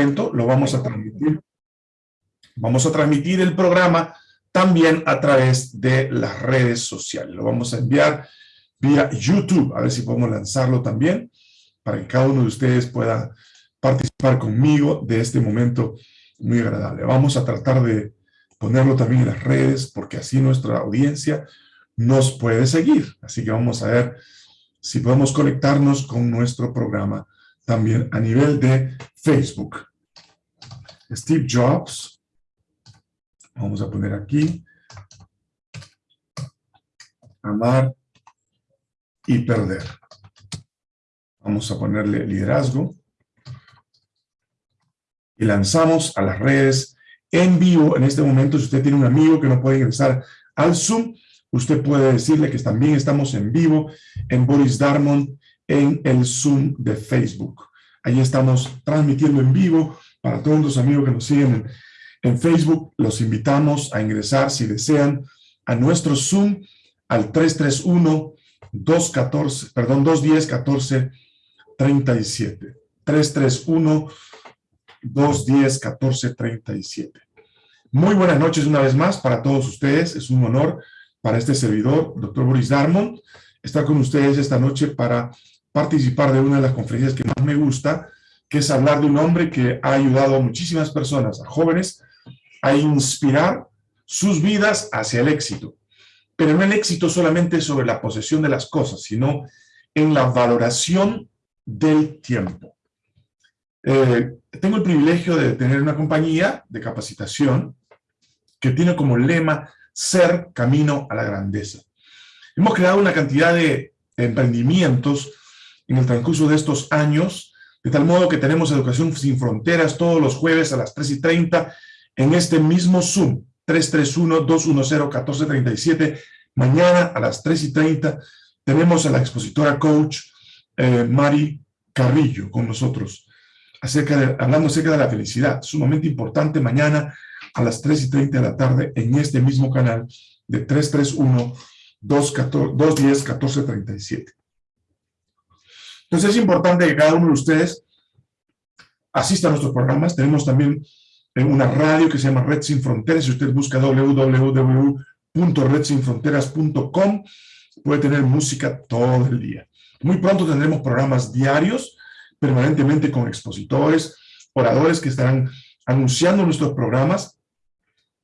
momento lo vamos a transmitir. Vamos a transmitir el programa también a través de las redes sociales. Lo vamos a enviar vía YouTube, a ver si podemos lanzarlo también, para que cada uno de ustedes pueda participar conmigo de este momento muy agradable. Vamos a tratar de ponerlo también en las redes, porque así nuestra audiencia nos puede seguir. Así que vamos a ver si podemos conectarnos con nuestro programa también a nivel de Facebook. Steve Jobs. Vamos a poner aquí. Amar y perder. Vamos a ponerle liderazgo. Y lanzamos a las redes en vivo. En este momento, si usted tiene un amigo que no puede ingresar al Zoom, usted puede decirle que también estamos en vivo en Boris Darmon en el Zoom de Facebook. Ahí estamos transmitiendo en vivo para todos los amigos que nos siguen en, Facebook. Los invitamos a ingresar, si desean, a nuestro Zoom al 331 214, perdón, 210 14 37. 331 210 14 37. Muy buenas noches una vez más para todos ustedes. Es un honor para este servidor, doctor Boris Darmon, estar con ustedes esta noche para participar de una de las conferencias que más me gusta, que es hablar de un hombre que ha ayudado a muchísimas personas, a jóvenes, a inspirar sus vidas hacia el éxito. Pero no el éxito solamente sobre la posesión de las cosas, sino en la valoración del tiempo. Eh, tengo el privilegio de tener una compañía de capacitación que tiene como lema ser camino a la grandeza. Hemos creado una cantidad de emprendimientos en el transcurso de estos años, de tal modo que tenemos Educación Sin Fronteras todos los jueves a las 3 y 30 en este mismo Zoom, 331-210-1437. Mañana a las 3 y 30 tenemos a la expositora coach eh, Mari Carrillo con nosotros, acerca de, hablando acerca de la felicidad, sumamente importante mañana a las 3 y 30 de la tarde en este mismo canal de 331-210-1437. Entonces es importante que cada uno de ustedes asista a nuestros programas. Tenemos también una radio que se llama Red Sin Fronteras. Si usted busca www.redsinfronteras.com, puede tener música todo el día. Muy pronto tendremos programas diarios, permanentemente con expositores, oradores que estarán anunciando nuestros programas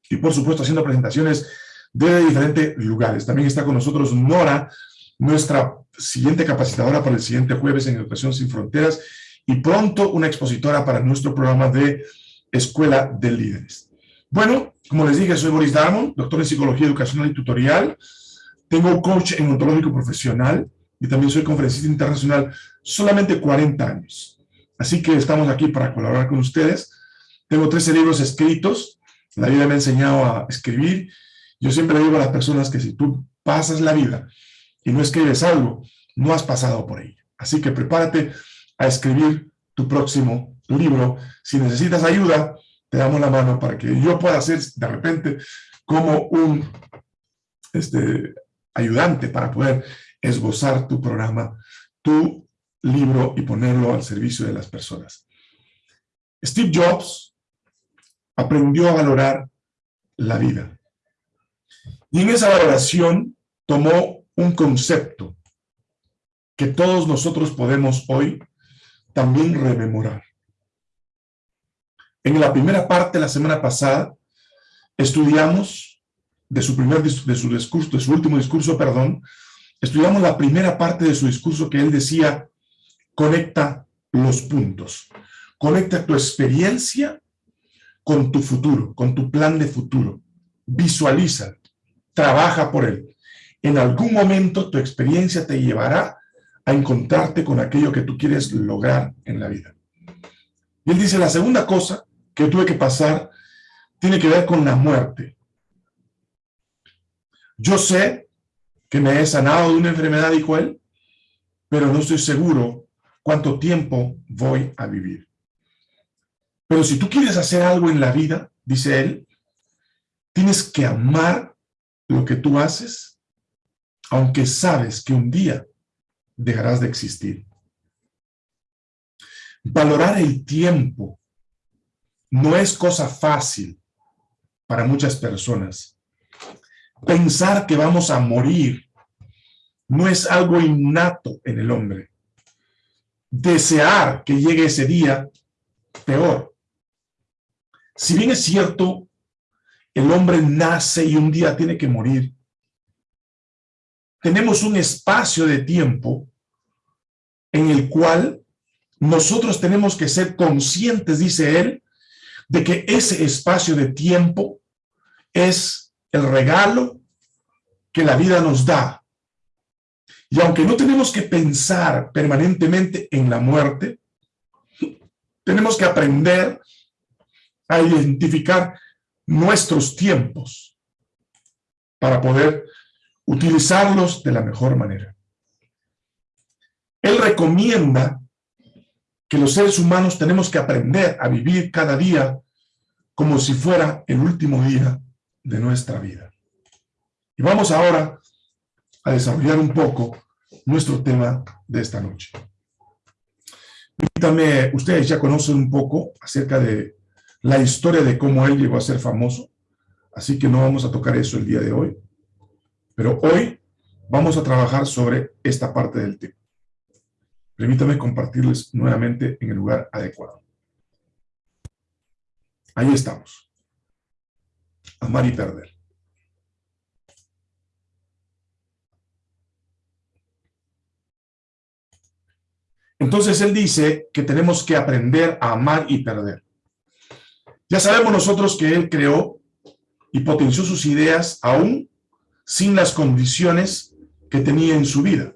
y por supuesto haciendo presentaciones de diferentes lugares. También está con nosotros Nora, nuestra siguiente capacitadora para el siguiente jueves en Educación Sin Fronteras y pronto una expositora para nuestro programa de Escuela de Líderes. Bueno, como les dije, soy Boris Darmon, doctor en Psicología Educacional y Tutorial. Tengo coach en ontológico profesional y también soy conferencista internacional, solamente 40 años. Así que estamos aquí para colaborar con ustedes. Tengo 13 libros escritos, la vida me ha enseñado a escribir. Yo siempre digo a las personas que si tú pasas la vida y no escribes algo, no has pasado por ahí. Así que prepárate a escribir tu próximo libro. Si necesitas ayuda, te damos la mano para que yo pueda ser de repente como un este, ayudante para poder esbozar tu programa, tu libro y ponerlo al servicio de las personas. Steve Jobs aprendió a valorar la vida. Y en esa valoración tomó un concepto que todos nosotros podemos hoy también rememorar. En la primera parte, la semana pasada, estudiamos de su primer de su discurso, su último discurso, perdón, estudiamos la primera parte de su discurso que él decía, conecta los puntos. Conecta tu experiencia con tu futuro, con tu plan de futuro. Visualiza, trabaja por él. En algún momento tu experiencia te llevará a encontrarte con aquello que tú quieres lograr en la vida. Y él dice, la segunda cosa que tuve que pasar tiene que ver con la muerte. Yo sé que me he sanado de una enfermedad, dijo él, pero no estoy seguro cuánto tiempo voy a vivir. Pero si tú quieres hacer algo en la vida, dice él, tienes que amar lo que tú haces, aunque sabes que un día dejarás de existir. Valorar el tiempo no es cosa fácil para muchas personas. Pensar que vamos a morir no es algo innato en el hombre. Desear que llegue ese día, peor. Si bien es cierto, el hombre nace y un día tiene que morir, tenemos un espacio de tiempo en el cual nosotros tenemos que ser conscientes, dice él, de que ese espacio de tiempo es el regalo que la vida nos da. Y aunque no tenemos que pensar permanentemente en la muerte, tenemos que aprender a identificar nuestros tiempos para poder utilizarlos de la mejor manera. Él recomienda que los seres humanos tenemos que aprender a vivir cada día como si fuera el último día de nuestra vida. Y vamos ahora a desarrollar un poco nuestro tema de esta noche. Permítanme, ustedes ya conocen un poco acerca de la historia de cómo él llegó a ser famoso, así que no vamos a tocar eso el día de hoy. Pero hoy vamos a trabajar sobre esta parte del tema. Permítame compartirles nuevamente en el lugar adecuado. Ahí estamos. Amar y perder. Entonces él dice que tenemos que aprender a amar y perder. Ya sabemos nosotros que él creó y potenció sus ideas aún sin las condiciones que tenía en su vida.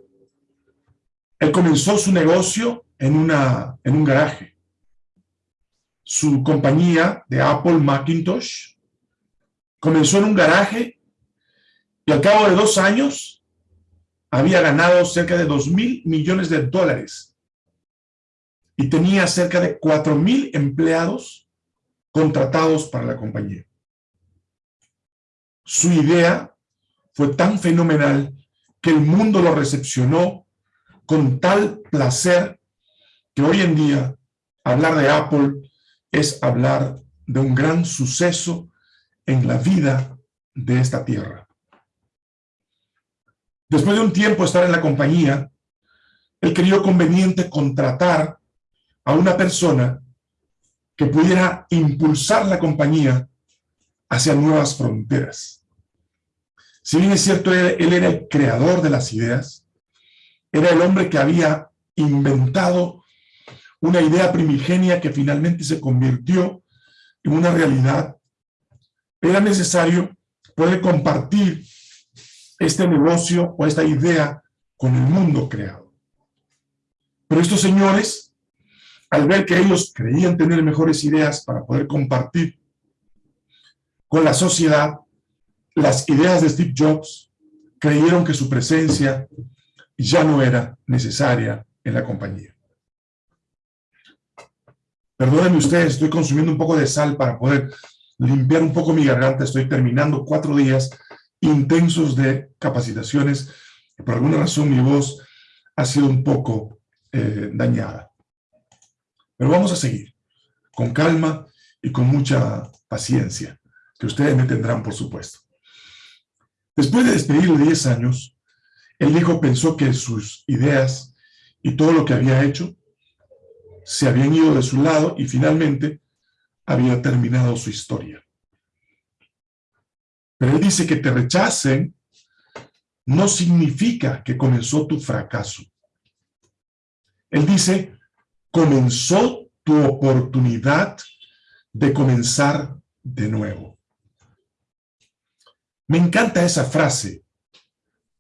Él comenzó su negocio en, una, en un garaje. Su compañía de Apple Macintosh comenzó en un garaje y al cabo de dos años había ganado cerca de dos mil millones de dólares y tenía cerca de cuatro mil empleados contratados para la compañía. Su idea fue tan fenomenal que el mundo lo recepcionó con tal placer que hoy en día hablar de Apple es hablar de un gran suceso en la vida de esta tierra. Después de un tiempo estar en la compañía, él creyó conveniente contratar a una persona que pudiera impulsar la compañía hacia nuevas fronteras. Si bien es cierto, él, era el creador de las ideas, era el hombre que había inventado una idea primigenia que finalmente se convirtió en una realidad, era necesario poder compartir este negocio o esta idea con el mundo creado. Pero estos señores, al ver que ellos creían tener mejores ideas para poder compartir con la sociedad, las ideas de Steve Jobs creyeron que su presencia ya no era necesaria en la compañía. Perdónenme ustedes, estoy consumiendo un poco de sal para poder limpiar un poco mi garganta. Estoy terminando cuatro días intensos de capacitaciones. Por alguna razón mi voz ha sido un poco eh, dañada. Pero vamos a seguir con calma y con mucha paciencia, que ustedes me tendrán, por supuesto. Después de despedirle 10 años, el hijo pensó que sus ideas y todo lo que había hecho se habían ido de su lado y finalmente había terminado su historia. Pero él dice que te rechacen no significa que comenzó tu fracaso. Él dice, comenzó tu oportunidad de comenzar de nuevo. Me encanta esa frase.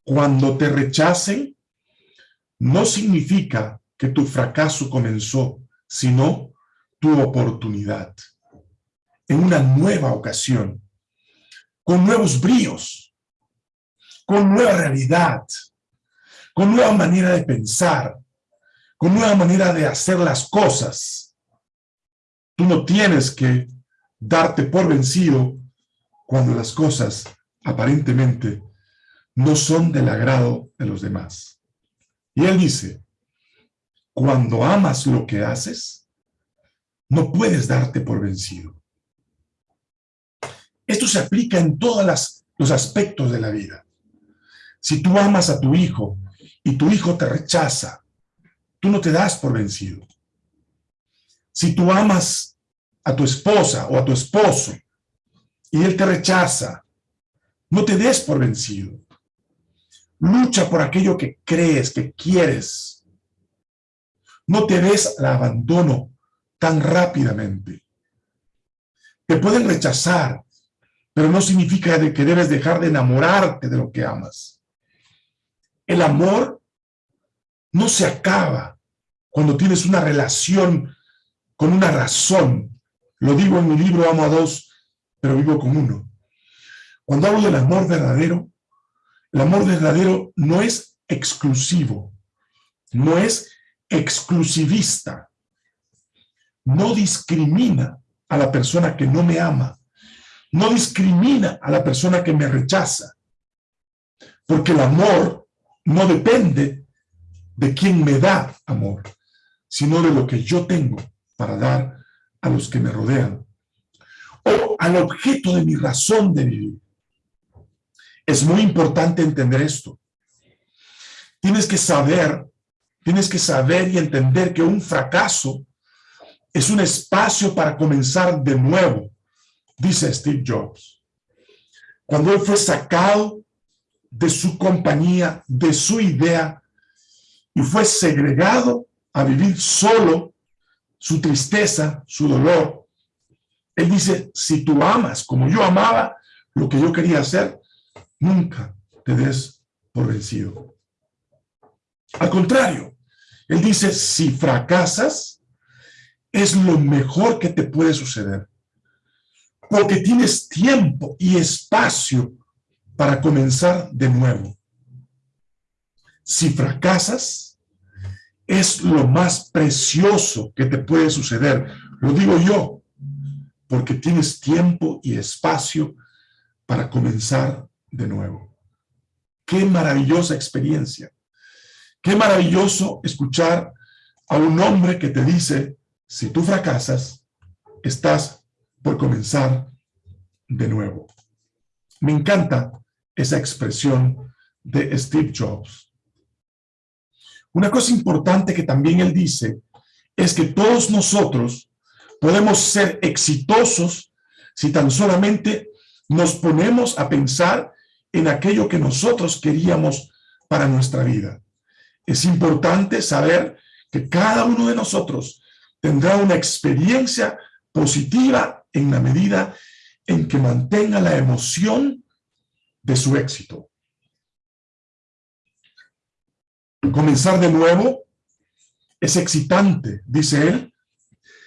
Cuando te rechacen, no significa que tu fracaso comenzó, sino tu oportunidad. En una nueva ocasión, con nuevos bríos, con nueva realidad, con nueva manera de pensar, con nueva manera de hacer las cosas. Tú no tienes que darte por vencido cuando las cosas aparentemente no son del agrado de los demás. Y él dice, cuando amas lo que haces, no puedes darte por vencido. Esto se aplica en todos los aspectos de la vida. Si tú amas a tu hijo y tu hijo te rechaza, tú no te das por vencido. Si tú amas a tu esposa o a tu esposo y él te rechaza, no te des por vencido. Lucha por aquello que crees, que quieres. No te des al abandono tan rápidamente. Te pueden rechazar, pero no significa que debes dejar de enamorarte de lo que amas. El amor no se acaba cuando tienes una relación con una razón. Lo digo en mi libro Amo a dos, pero vivo con uno. Cuando hablo del amor verdadero, el amor verdadero no es exclusivo, no es exclusivista, no discrimina a la persona que no me ama, no discrimina a la persona que me rechaza, porque el amor no depende de quién me da amor, sino de lo que yo tengo para dar a los que me rodean, o al objeto de mi razón de vivir. Es muy importante entender esto. Tienes que saber, tienes que saber y entender que un fracaso es un espacio para comenzar de nuevo, dice Steve Jobs. Cuando él fue sacado de su compañía, de su idea, y fue segregado a vivir solo su tristeza, su dolor, él dice, si tú amas como yo amaba lo que yo quería hacer, nunca te des por vencido. Al contrario, él dice, si fracasas, es lo mejor que te puede suceder. Porque tienes tiempo y espacio para comenzar de nuevo. Si fracasas, es lo más precioso que te puede suceder. Lo digo yo, porque tienes tiempo y espacio para comenzar de nuevo. Qué maravillosa experiencia. Qué maravilloso escuchar a un hombre que te dice, si tú fracasas, estás por comenzar de nuevo. Me encanta esa expresión de Steve Jobs. Una cosa importante que también él dice es que todos nosotros podemos ser exitosos si tan solamente nos ponemos a pensar en aquello que nosotros queríamos para nuestra vida. Es importante saber que cada uno de nosotros tendrá una experiencia positiva en la medida en que mantenga la emoción de su éxito. Comenzar de nuevo es excitante, dice él,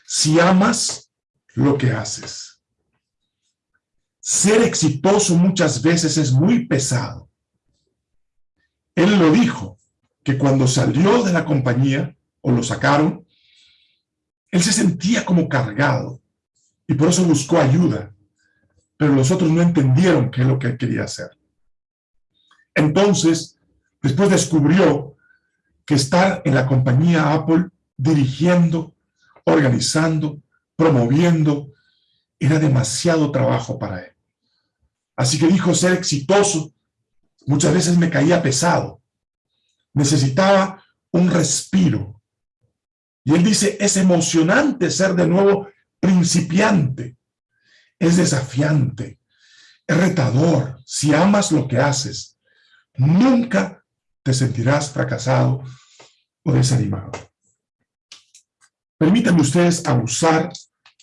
si amas lo que haces. Ser exitoso muchas veces es muy pesado. Él lo dijo, que cuando salió de la compañía, o lo sacaron, él se sentía como cargado y por eso buscó ayuda, pero los otros no entendieron qué es lo que él quería hacer. Entonces, después descubrió que estar en la compañía Apple dirigiendo, organizando, promoviendo, era demasiado trabajo para él. Así que dijo ser exitoso, muchas veces me caía pesado. Necesitaba un respiro, y él dice, es emocionante ser de nuevo principiante. Es desafiante, es retador. Si amas lo que haces, nunca te sentirás fracasado o desanimado. Permítanme ustedes abusar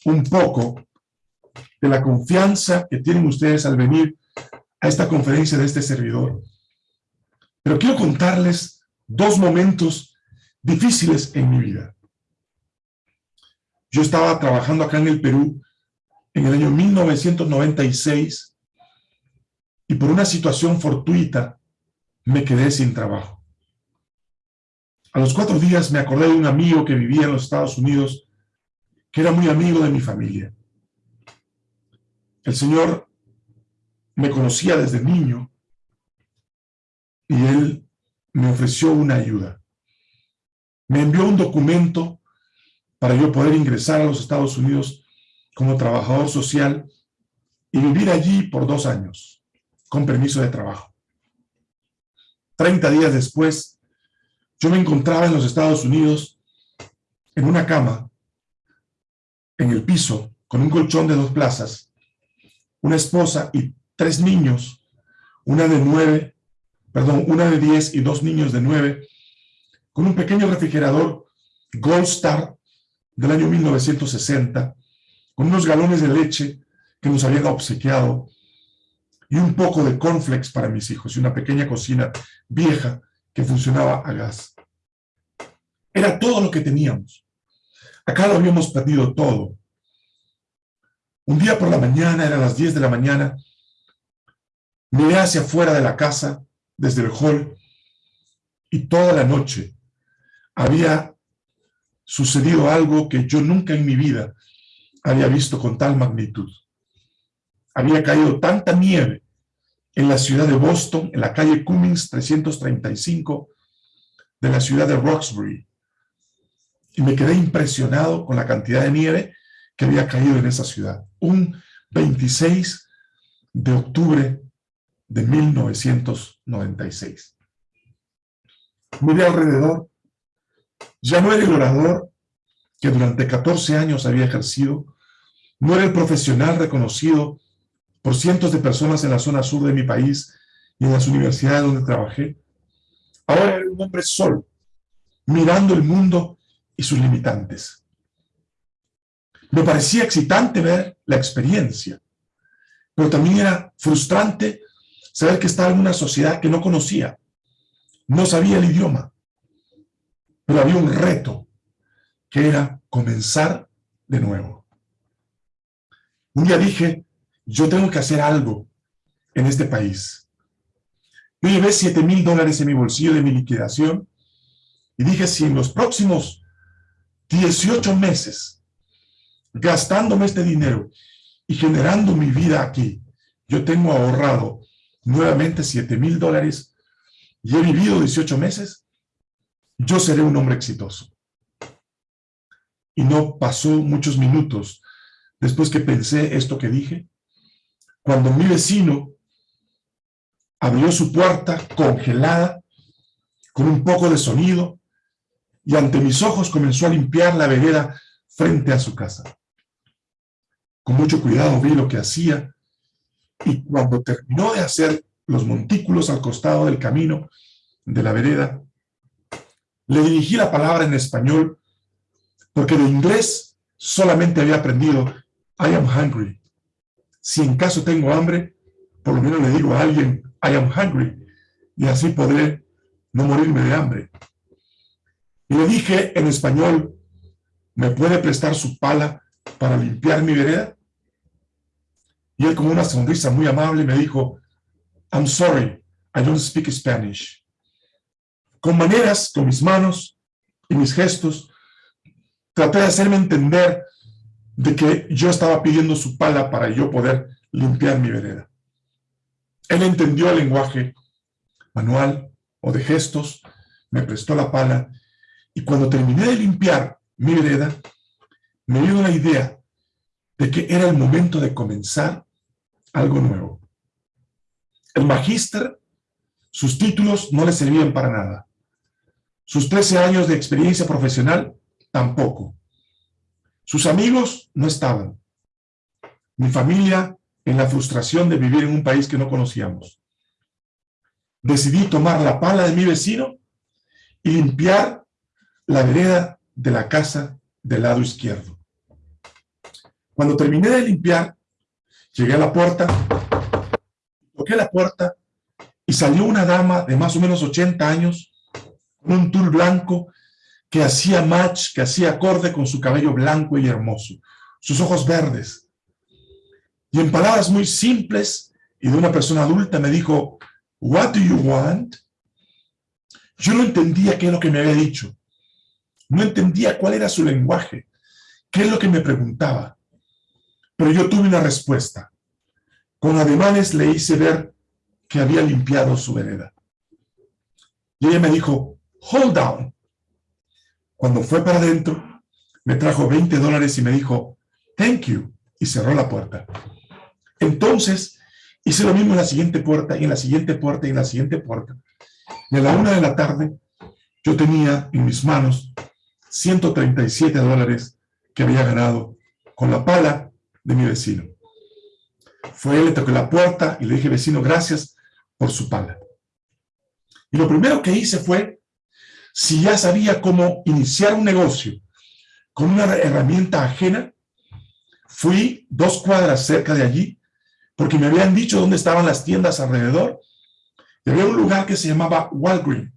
un poco de la confianza que tienen ustedes al venir a esta conferencia de este servidor. Pero quiero contarles dos momentos difíciles en mi vida. Yo estaba trabajando acá en el Perú en el año 1996 y por una situación fortuita me quedé sin trabajo. A los cuatro días me acordé de un amigo que vivía en los Estados Unidos que era muy amigo de mi familia. El señor me conocía desde niño y él me ofreció una ayuda. Me envió un documento para yo poder ingresar a los Estados Unidos como trabajador social y vivir allí por dos años, con permiso de trabajo. Treinta días después, yo me encontraba en los Estados Unidos en una cama, en el piso, con un colchón de dos plazas, una esposa y tres niños, una de nueve, perdón, una de diez y dos niños de nueve, con un pequeño refrigerador Gold Star del año 1960, con unos galones de leche que nos habían obsequiado y un poco de cornflakes para mis hijos y una pequeña cocina vieja que funcionaba a gas. Era todo lo que teníamos. Acá lo habíamos perdido todo. Un día por la mañana, eran las 10 de la mañana, miré hacia afuera de la casa, desde el hall, y toda la noche había sucedido algo que yo nunca en mi vida había visto con tal magnitud. Había caído tanta nieve en la ciudad de Boston, en la calle Cummings 335 de la ciudad de Roxbury. Y me quedé impresionado con la cantidad de nieve que había caído en esa ciudad. Un 26 de octubre de 1996. Miré alrededor. Ya no era el orador que durante 14 años había ejercido. No era el profesional reconocido por cientos de personas en la zona sur de mi país y en las universidades donde trabajé. Ahora era un hombre solo, mirando el mundo y sus limitantes. Me parecía excitante ver la experiencia, pero también era frustrante saber que estaba en una sociedad que no conocía, no sabía el idioma, pero había un reto que era comenzar de nuevo. Un día dije, yo tengo que hacer algo en este país. Yo llevé 7 mil dólares en mi bolsillo de mi liquidación y dije, si en los próximos 18 meses, gastándome este dinero y generando mi vida aquí, yo tengo ahorrado nuevamente 7 mil dólares y he vivido 18 meses, yo seré un hombre exitoso. Y no pasó muchos minutos después que pensé esto que dije, cuando mi vecino abrió su puerta congelada, con un poco de sonido, y ante mis ojos comenzó a limpiar la vereda frente a su casa. Con mucho cuidado vi lo que hacía, y cuando terminó de hacer los montículos al costado del camino de la vereda, le dirigí la palabra en español, porque de inglés solamente había aprendido I am hungry si en caso tengo hambre, por lo menos le digo a alguien, I am hungry, y así podré no morirme de hambre. Y le dije en español, ¿me puede prestar su pala para limpiar mi vereda? Y él con una sonrisa muy amable me dijo, I'm sorry, I don't speak Spanish. Con maneras, con mis manos y mis gestos, traté de hacerme entender de que yo estaba pidiendo su pala para yo poder limpiar mi vereda. Él entendió el lenguaje manual o de gestos, me prestó la pala, y cuando terminé de limpiar mi vereda, me dio la idea de que era el momento de comenzar algo nuevo. El magíster, sus títulos no le servían para nada. Sus 13 años de experiencia profesional, tampoco. Sus amigos no estaban. Mi familia en la frustración de vivir en un país que no conocíamos. Decidí tomar la pala de mi vecino y limpiar la vereda de la casa del lado izquierdo. Cuando terminé de limpiar, llegué a la puerta, toqué la puerta y salió una dama de más o menos 80 años con un tul blanco que hacía match, que hacía acorde con su cabello blanco y hermoso, sus ojos verdes. Y en palabras muy simples y de una persona adulta me dijo, What do you want? Yo no entendía qué es lo que me había dicho. No entendía cuál era su lenguaje, qué es lo que me preguntaba. Pero yo tuve una respuesta. Con ademanes le hice ver que había limpiado su vereda. Y ella me dijo, hold down. Cuando fue para adentro, me trajo 20 dólares y me dijo, thank you, y cerró la puerta. Entonces, hice lo mismo en la siguiente puerta, y en la siguiente puerta, y en la siguiente puerta. Y a la una de la tarde, yo tenía en mis manos 137 dólares que había ganado con la pala de mi vecino. Fue le tocó la puerta y le dije, vecino, gracias por su pala. Y lo primero que hice fue, si ya sabía cómo iniciar un negocio con una herramienta ajena, fui dos cuadras cerca de allí, porque me habían dicho dónde estaban las tiendas alrededor, y un lugar que se llamaba Walgreen,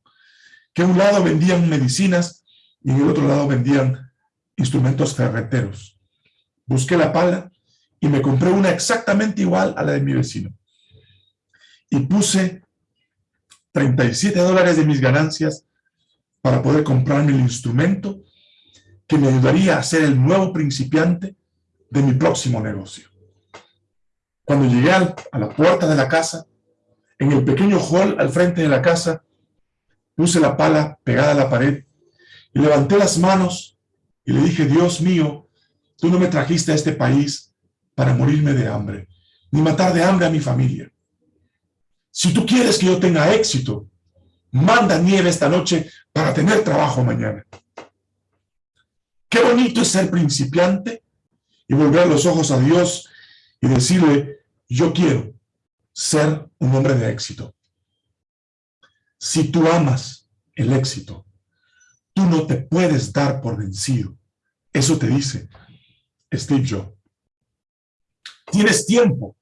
que a un lado vendían medicinas y en el otro lado vendían instrumentos ferreteros. Busqué la pala y me compré una exactamente igual a la de mi vecino. Y puse 37 dólares de mis ganancias para poder comprarme el instrumento que me ayudaría a ser el nuevo principiante de mi próximo negocio. Cuando llegué a la puerta de la casa, en el pequeño hall al frente de la casa, puse la pala pegada a la pared y levanté las manos y le dije, Dios mío, tú no me trajiste a este país para morirme de hambre, ni matar de hambre a mi familia. Si tú quieres que yo tenga éxito, manda nieve esta noche para tener trabajo mañana. Qué bonito es ser principiante y volver los ojos a Dios y decirle, yo quiero ser un hombre de éxito. Si tú amas el éxito, tú no te puedes dar por vencido. Eso te dice Steve Jobs. Tienes tiempo.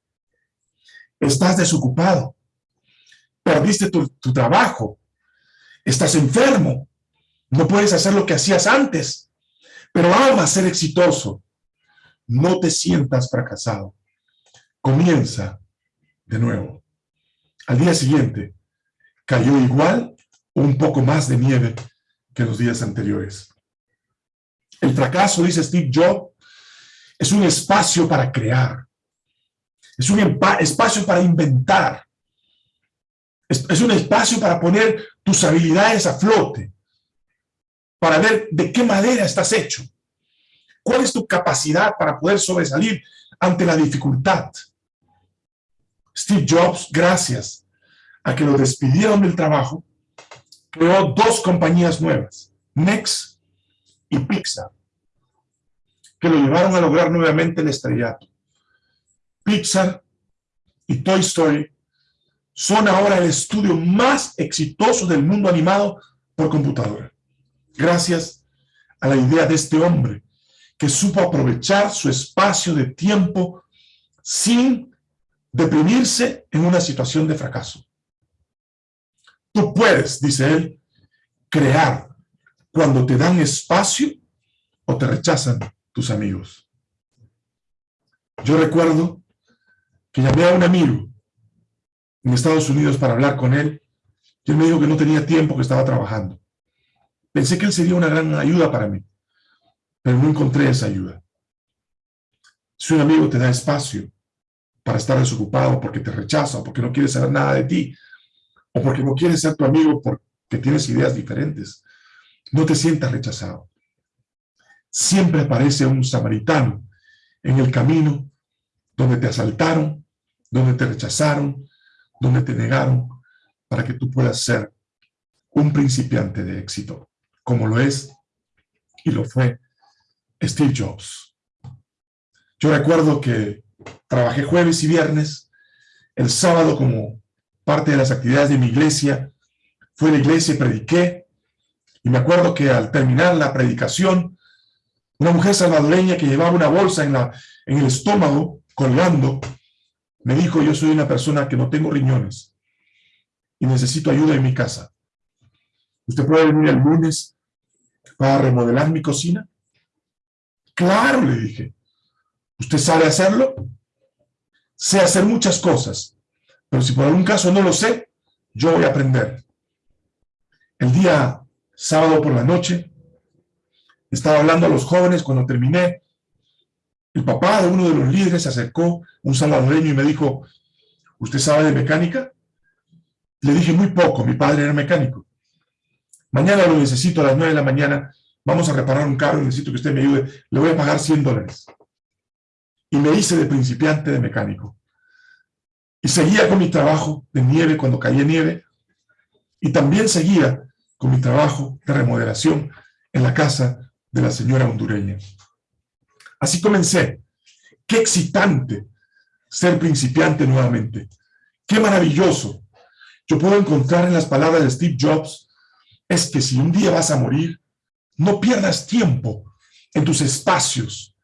Estás desocupado. Perdiste tu, tu trabajo. Estás enfermo. No puedes hacer lo que hacías antes. Pero amas ser exitoso. No te sientas fracasado. Comienza de nuevo. Al día siguiente, cayó igual o un poco más de nieve que los días anteriores. El fracaso, dice Steve Jobs, es un espacio para crear. Es un espacio para inventar. Es, un espacio para poner tus habilidades a flote. Para ver de qué manera estás hecho. ¿Cuál es tu capacidad para poder sobresalir ante la dificultad? Steve Jobs, gracias a que lo despidieron del trabajo, creó dos compañías nuevas, Next y Pixar, que lo llevaron a lograr nuevamente el estrellato. Pixar y Toy Story son ahora el estudio más exitoso del mundo animado por computadora, gracias a la idea de este hombre que supo aprovechar su espacio de tiempo sin deprimirse en una situación de fracaso. Tú puedes, dice él, crear cuando te dan espacio o te rechazan tus amigos. Yo recuerdo que llamé a un amigo en Estados Unidos para hablar con él y él me dijo que no tenía tiempo, que estaba trabajando. Pensé que él sería una gran ayuda para mí, pero no encontré esa ayuda. Si un amigo te da espacio para estar desocupado porque te rechaza o porque no quiere saber nada de ti, o porque no quieres ser tu amigo porque tienes ideas diferentes. No te sientas rechazado. Siempre aparece un samaritano en el camino donde te asaltaron, donde te rechazaron, donde te negaron, para que tú puedas ser un principiante de éxito, como lo es y lo fue Steve Jobs. Yo recuerdo que trabajé jueves y viernes, el sábado como parte de las actividades de mi iglesia, fue a la iglesia y prediqué, y me acuerdo que al terminar la predicación, una mujer salvadoreña que llevaba una bolsa en, la, en el estómago, colgando, me dijo, yo soy una persona que no tengo riñones y necesito ayuda en mi casa. ¿Usted puede venir el lunes para remodelar mi cocina? Claro, le dije. ¿Usted sabe hacerlo? Sé hacer muchas cosas, pero si por algún caso no lo sé, yo voy a aprender. El día sábado por la noche, estaba hablando a los jóvenes cuando terminé. El papá de uno de los líderes se acercó, un salvadoreño, y me dijo, ¿usted sabe de mecánica? Le dije muy poco, mi padre era mecánico. Mañana lo necesito a las nueve de la mañana vamos a reparar un carro, necesito que usted me ayude, le voy a pagar 100 dólares. Y me hice de principiante de mecánico. Y seguía con mi trabajo de nieve cuando caía nieve, y también seguía con mi trabajo de remodelación en la casa de la señora hondureña. Así comencé. Qué excitante ser principiante nuevamente. Qué maravilloso. Yo puedo encontrar en las palabras de Steve Jobs, es que si un día vas a morir, no pierdas tiempo en tus espacios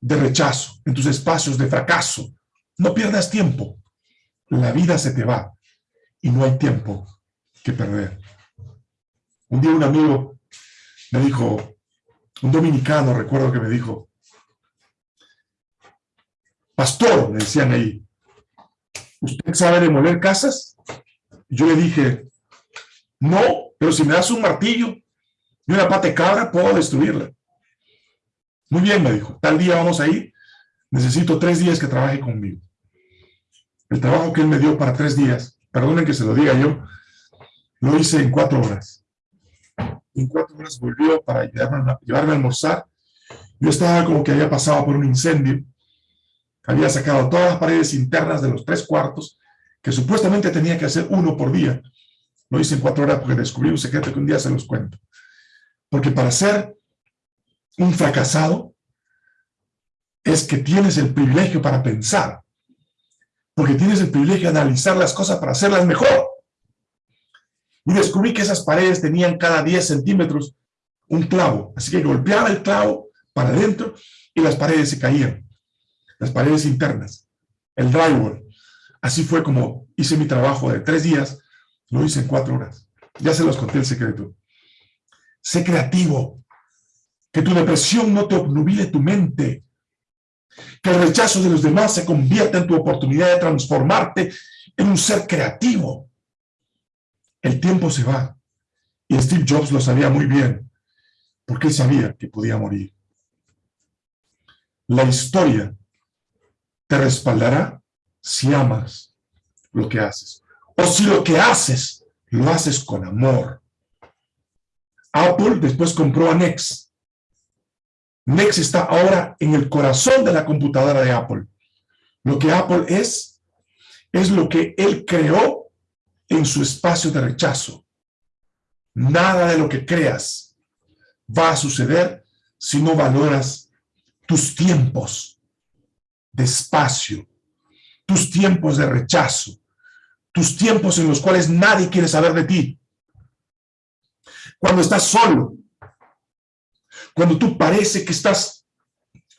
de rechazo, en tus espacios de fracaso. No pierdas tiempo. La vida se te va y no hay tiempo que perder. Un día un amigo me dijo, un dominicano recuerdo que me dijo, pastor, me decían ahí, ¿usted sabe demoler casas? yo le dije, no, pero si me das un martillo y una pata de cabra, puedo destruirla. Muy bien, me dijo, tal día vamos a ir, necesito tres días que trabaje conmigo. El trabajo que él me dio para tres días, perdonen que se lo diga yo, lo hice en cuatro horas. En cuatro horas volvió para llevarme, llevarme a almorzar. Yo estaba como que había pasado por un incendio, había sacado todas las paredes internas de los tres cuartos, que supuestamente tenía que hacer uno por día. Lo hice en cuatro horas porque descubrí un secreto que un día se los cuento. Porque para ser un fracasado es que tienes el privilegio para pensar. Porque tienes el privilegio de analizar las cosas para hacerlas mejor. Y descubrí que esas paredes tenían cada 10 centímetros un clavo. Así que golpeaba el clavo para adentro y las paredes se caían. Las paredes internas. El drywall. Así fue como hice mi trabajo de tres días, lo hice en cuatro horas. Ya se los conté el secreto. Sé creativo. Que tu depresión no te obnubile tu mente. Que el rechazo de los demás se convierta en tu oportunidad de transformarte en un ser creativo. El tiempo se va. Y Steve Jobs lo sabía muy bien, porque él sabía que podía morir. La historia te respaldará si amas lo que haces. O si lo que haces, lo haces con amor. Apple después compró a Nex. Nex está ahora en el corazón de la computadora de Apple. Lo que Apple es, es lo que él creó en su espacio de rechazo. Nada de lo que creas va a suceder si no valoras tus tiempos de espacio, tus tiempos de rechazo, tus tiempos en los cuales nadie quiere saber de ti. Cuando estás solo, cuando tú parece que estás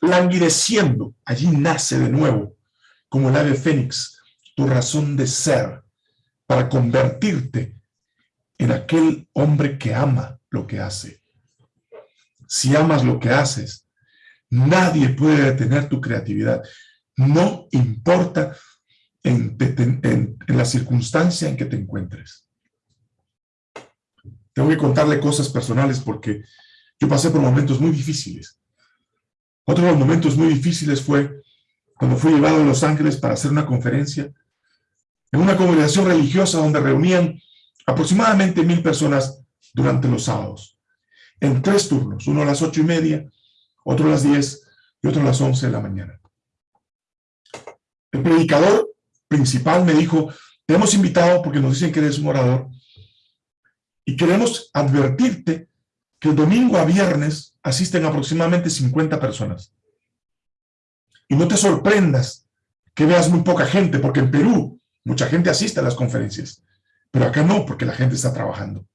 languideciendo, allí nace de nuevo, como el ave fénix, tu razón de ser para convertirte en aquel hombre que ama lo que hace. Si amas lo que haces, nadie puede detener tu creatividad no importa en, la circunstancia en que te encuentres. Tengo que contarle cosas personales porque yo pasé por momentos muy difíciles. Otro de los momentos muy difíciles fue cuando fui llevado a Los Ángeles para hacer una conferencia en una congregación religiosa donde reunían aproximadamente mil personas durante los sábados, en tres turnos, uno a las ocho y media, otro a las diez y otro a las once de la mañana. El predicador principal me dijo, te hemos invitado porque nos dicen que eres un orador y queremos advertirte que el domingo a viernes asisten aproximadamente 50 personas. Y no te sorprendas que veas muy poca gente, porque en Perú mucha gente asiste a las conferencias, pero acá no, porque la gente está trabajando.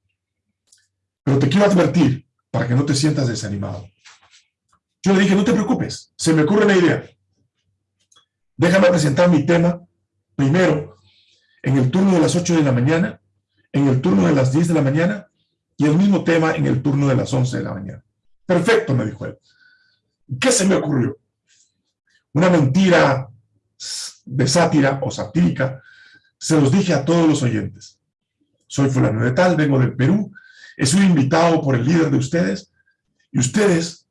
Pero te quiero advertir para que no te sientas desanimado. Yo le dije, no te preocupes, se me ocurre una idea. Déjame presentar mi tema primero en el turno de las 8 de la mañana, en el turno de las 10 de la mañana y el mismo tema en el turno de las 11 de la mañana. Perfecto, me dijo él. ¿Qué se me ocurrió? Una mentira de sátira o satírica, se los dije a todos los oyentes. Soy fulano de tal, vengo del Perú, he sido invitado por el líder de ustedes, y ustedes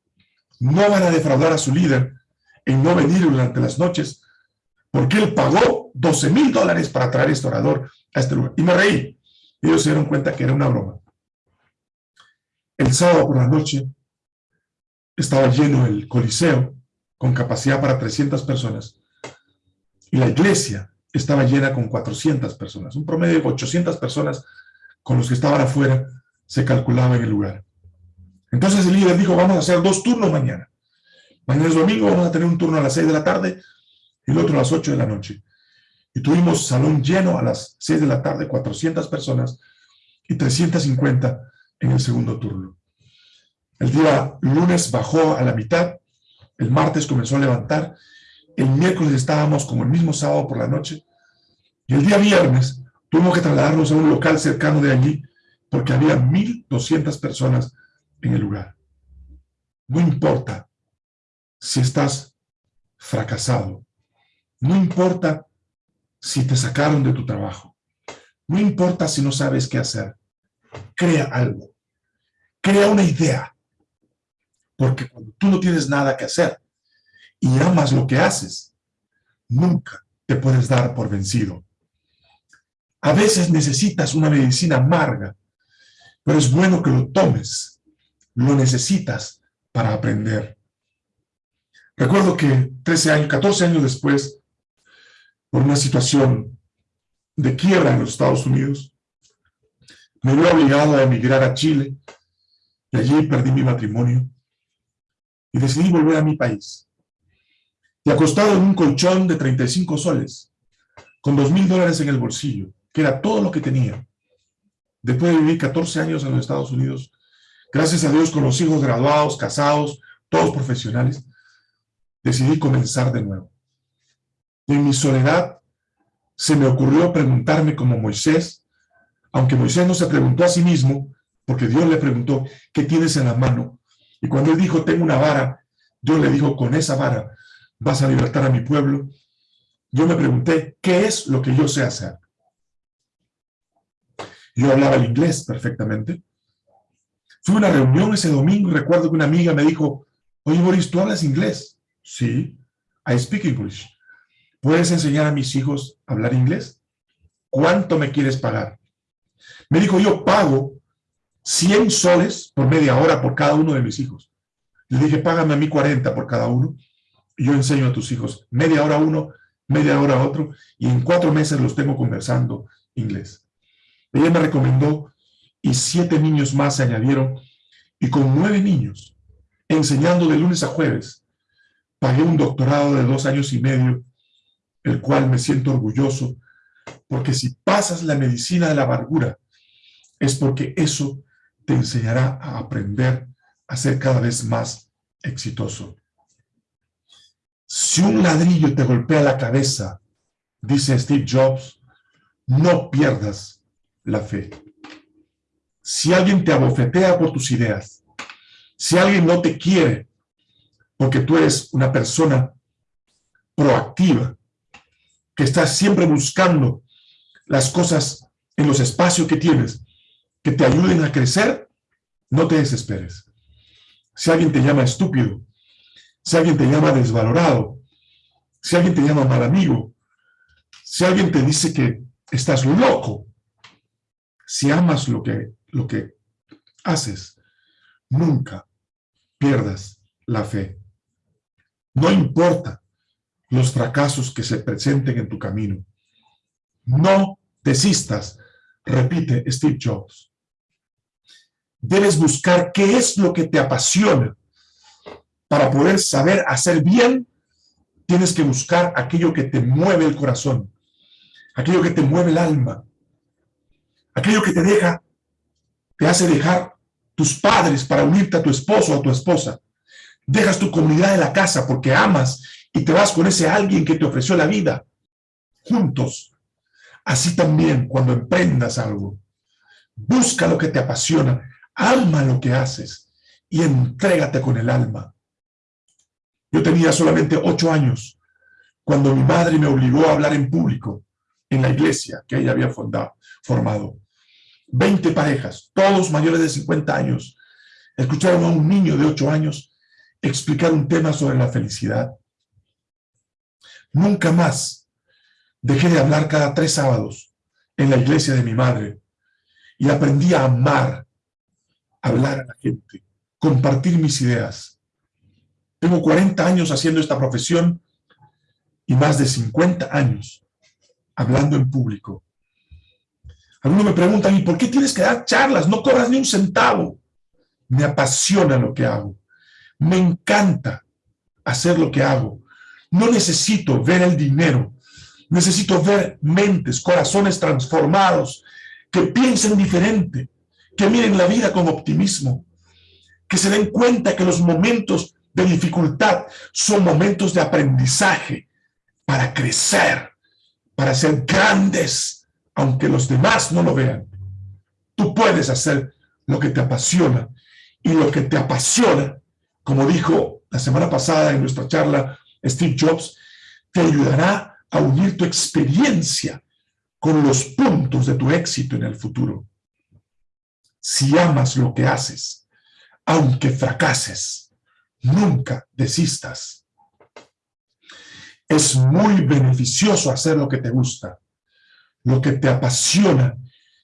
no van a defraudar a su líder en no venir durante las noches porque él pagó 12 mil dólares para traer este orador a este lugar. Y me reí. Ellos se dieron cuenta que era una broma. El sábado por la noche estaba lleno el coliseo con capacidad para 300 personas y la iglesia estaba llena con 400 personas, un promedio de 800 personas con los que estaban afuera se calculaba en el lugar. Entonces el líder dijo, vamos a hacer dos turnos mañana. Mañana es domingo, vamos a tener un turno a las 6 de la tarde el otro a las 8 de la noche. Y tuvimos salón lleno a las 6 de la tarde, 400 personas y 350 en el segundo turno. El día lunes bajó a la mitad, el martes comenzó a levantar, el miércoles estábamos como el mismo sábado por la noche, y el día viernes tuvimos que trasladarnos a un local cercano de allí, porque había 1.200 personas en el lugar. No importa si estás fracasado, no importa si te sacaron de tu trabajo, no importa si no sabes qué hacer, crea algo, crea una idea, porque cuando tú no tienes nada que hacer y amas lo que haces, nunca te puedes dar por vencido. A veces necesitas una medicina amarga, pero es bueno que lo tomes. Lo necesitas para aprender. Recuerdo que 13 años, 14 años después, por una situación de quiebra en los Estados Unidos, me vi obligado a emigrar a Chile y allí perdí mi matrimonio y decidí volver a mi país. Y acostado en un colchón de 35 soles, con dos mil dólares en el bolsillo, que era todo lo que tenía. Después de vivir 14 años en los Estados Unidos, gracias a Dios con los hijos graduados, casados, todos profesionales, decidí comenzar de nuevo. En mi soledad se me ocurrió preguntarme como Moisés, aunque Moisés no se preguntó a sí mismo, porque Dios le preguntó, ¿qué tienes en la mano? Y cuando él dijo, tengo una vara, Dios le dijo, con esa vara vas a libertar a mi pueblo. Yo me pregunté, ¿qué es lo que yo sé hacer? Yo hablaba el inglés perfectamente. Fui a una reunión ese domingo recuerdo que una amiga me dijo, oye Boris, ¿tú hablas inglés? Sí, I speak English. ¿Puedes enseñar a mis hijos a hablar inglés? ¿Cuánto me quieres pagar? Me dijo, yo pago 100 soles por media hora por cada uno de mis hijos. Le dije, págame a mí 40 por cada uno. Y yo enseño a tus hijos media hora uno, media hora otro, y en cuatro meses los tengo conversando inglés. Ella me recomendó y siete niños más se añadieron, y con nueve niños, enseñando de lunes a jueves, pagué un doctorado de dos años y medio, el cual me siento orgulloso, porque si pasas la medicina de la amargura, es porque eso te enseñará a aprender a ser cada vez más exitoso. Si un ladrillo te golpea la cabeza, dice Steve Jobs, no pierdas la fe. Si alguien te abofetea por tus ideas, si alguien no te quiere porque tú eres una persona proactiva, que estás siempre buscando las cosas en los espacios que tienes, que te ayuden a crecer, no te desesperes. Si alguien te llama estúpido, si alguien te llama desvalorado, si alguien te llama mal amigo, si alguien te dice que estás loco, si amas lo que, lo que haces, nunca pierdas la fe. No importa los fracasos que se presenten en tu camino. No desistas, repite Steve Jobs debes buscar qué es lo que te apasiona. Para poder saber hacer bien, tienes que buscar aquello que te mueve el corazón, aquello que te mueve el alma, aquello que te deja, te hace dejar tus padres para unirte a tu esposo o a tu esposa. Dejas tu comunidad de la casa porque amas y te vas con ese alguien que te ofreció la vida. Juntos. Así también cuando emprendas algo. Busca lo que te apasiona ama lo que haces y entrégate con el alma. Yo tenía solamente ocho años cuando mi madre me obligó a hablar en público en la iglesia que ella había formado. Veinte parejas, todos mayores de 50 años, escucharon a un niño de ocho años explicar un tema sobre la felicidad. Nunca más dejé de hablar cada tres sábados en la iglesia de mi madre y aprendí a amar hablar a la gente, compartir mis ideas. Tengo 40 años haciendo esta profesión y más de 50 años hablando en público. Algunos me preguntan, ¿y por qué tienes que dar charlas? No cobras ni un centavo. Me apasiona lo que hago. Me encanta hacer lo que hago. No necesito ver el dinero. Necesito ver mentes, corazones transformados, que piensen diferente, que miren la vida con optimismo, que se den cuenta que los momentos de dificultad son momentos de aprendizaje para crecer, para ser grandes, aunque los demás no lo vean. Tú puedes hacer lo que te apasiona y lo que te apasiona, como dijo la semana pasada en nuestra charla Steve Jobs, te ayudará a unir tu experiencia con los puntos de tu éxito en el futuro. Si amas lo que haces, aunque fracases, nunca desistas. Es muy beneficioso hacer lo que te gusta. Lo que te apasiona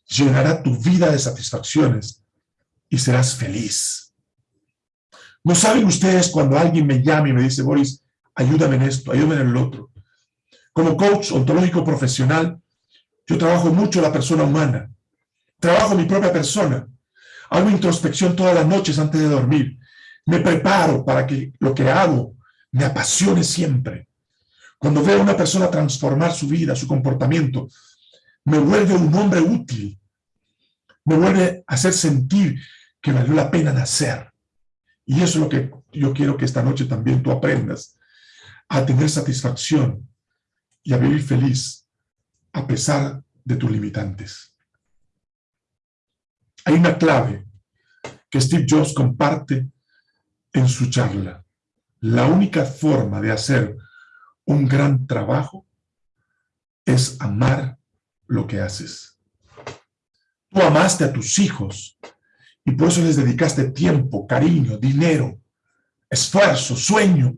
llenará tu vida de satisfacciones y serás feliz. ¿No saben ustedes cuando alguien me llama y me dice, Boris, ayúdame en esto, ayúdame en el otro? Como coach ontológico profesional, yo trabajo mucho la persona humana. Trabajo mi propia persona. Hago introspección todas las noches antes de dormir. Me preparo para que lo que hago me apasione siempre. Cuando veo a una persona transformar su vida, su comportamiento, me vuelve un hombre útil. Me vuelve a hacer sentir que valió la pena nacer. Y eso es lo que yo quiero que esta noche también tú aprendas. A tener satisfacción y a vivir feliz a pesar de tus limitantes. Hay una clave que Steve Jobs comparte en su charla. La única forma de hacer un gran trabajo es amar lo que haces. Tú amaste a tus hijos y por eso les dedicaste tiempo, cariño, dinero, esfuerzo, sueño,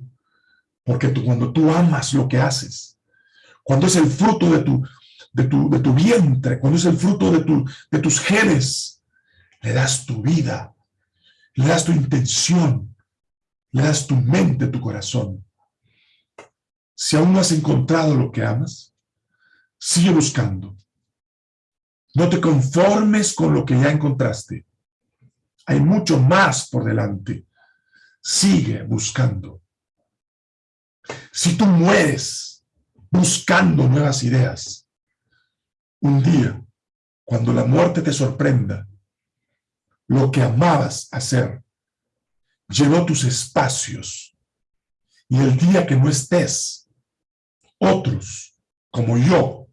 porque tú, cuando tú amas lo que haces, cuando es el fruto de tu, de tu, de tu vientre, cuando es el fruto de, tu, de tus genes, le das tu vida, le das tu intención, le das tu mente, tu corazón. Si aún no has encontrado lo que amas, sigue buscando. No te conformes con lo que ya encontraste. Hay mucho más por delante. Sigue buscando. Si tú mueres buscando nuevas ideas, un día, cuando la muerte te sorprenda, lo que amabas hacer llenó tus espacios. Y el día que no estés, otros, como yo,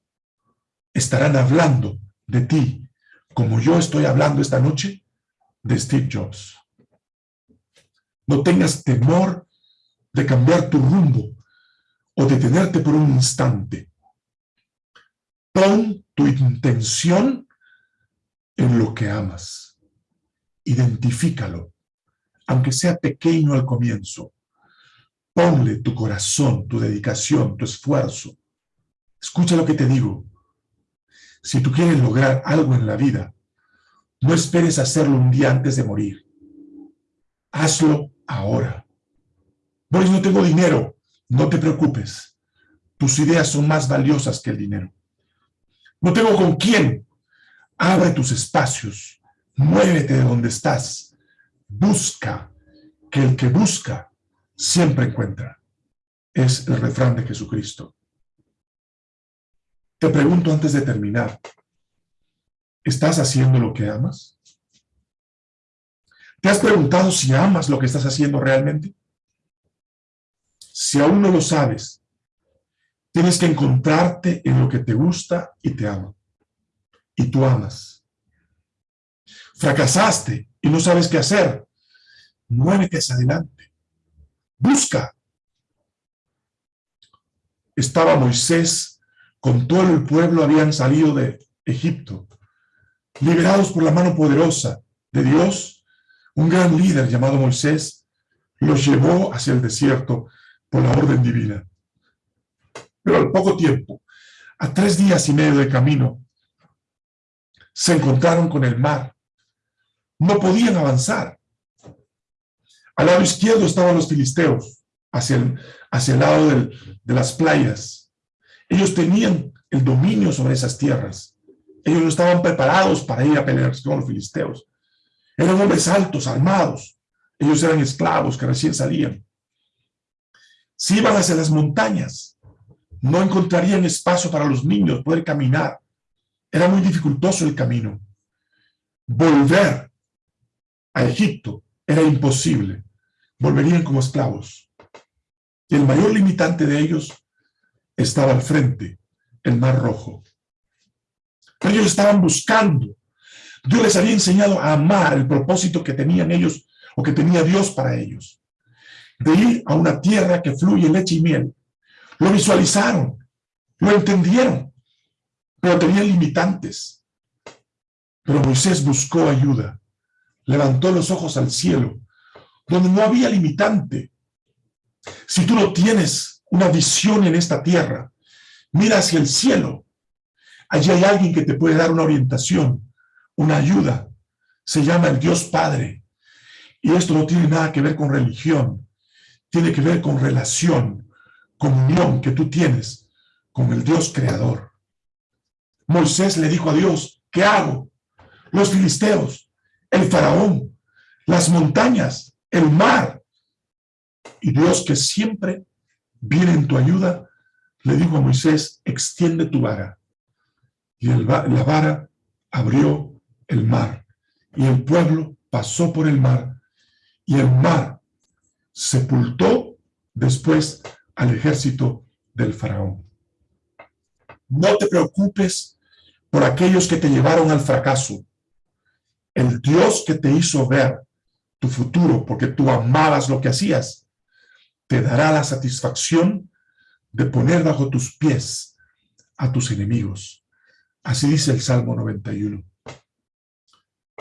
estarán hablando de ti, como yo estoy hablando esta noche de Steve Jobs. No tengas temor de cambiar tu rumbo o detenerte por un instante. Pon tu intención en lo que amas. Identifícalo aunque sea pequeño al comienzo. Ponle tu corazón, tu dedicación, tu esfuerzo. Escucha lo que te digo. Si tú quieres lograr algo en la vida, no esperes hacerlo un día antes de morir. Hazlo ahora. Boris, no tengo dinero. No te preocupes. Tus ideas son más valiosas que el dinero. No tengo con quién. Abre tus espacios. Muévete de donde estás busca, que el que busca siempre encuentra. Es el refrán de Jesucristo. Te pregunto antes de terminar, ¿estás haciendo lo que amas? ¿Te has preguntado si amas lo que estás haciendo realmente? Si aún no lo sabes, tienes que encontrarte en lo que te gusta y te ama. Y tú amas. Fracasaste y no sabes qué hacer, muévete adelante. Busca. Estaba Moisés, con todo el pueblo habían salido de Egipto, liberados por la mano poderosa de Dios, un gran líder llamado Moisés los llevó hacia el desierto por la orden divina. Pero al poco tiempo, a tres días y medio de camino, se encontraron con el mar no podían avanzar. Al lado izquierdo estaban los filisteos, hacia el, hacia el lado de las playas. Ellos tenían el dominio sobre esas tierras. Ellos no estaban preparados para ir a pelear con los filisteos. Eran hombres altos, armados. Ellos eran esclavos que recién salían. Si iban hacia las montañas, no encontrarían espacio para los niños poder caminar. Era muy dificultoso el camino. Volver a Egipto era imposible. Volverían como esclavos. Y el mayor limitante de ellos estaba al frente, el Mar Rojo. ellos estaban buscando. Dios les había enseñado a amar el propósito que tenían ellos o que tenía Dios para ellos. De ir a una tierra que fluye leche y miel. Lo visualizaron, lo entendieron, pero tenían limitantes. Pero Moisés buscó ayuda, levantó los ojos al cielo, donde no había limitante. Si tú no tienes una visión en esta tierra, mira hacia el cielo. Allí hay alguien que te puede dar una orientación, una ayuda. Se llama el Dios Padre. Y esto no tiene nada que ver con religión. Tiene que ver con relación, comunión que tú tienes con el Dios creador. Moisés le dijo a Dios, ¿qué hago? Los filisteos, el faraón, las montañas, el mar. Y Dios que siempre viene en tu ayuda, le dijo a Moisés, extiende tu vara. Y la vara abrió el mar. Y el pueblo pasó por el mar. Y el mar sepultó después al ejército del faraón. No te preocupes por aquellos que te llevaron al fracaso. El Dios que te hizo ver tu futuro porque tú amabas lo que hacías, te dará la satisfacción de poner bajo tus pies a tus enemigos. Así dice el Salmo 91.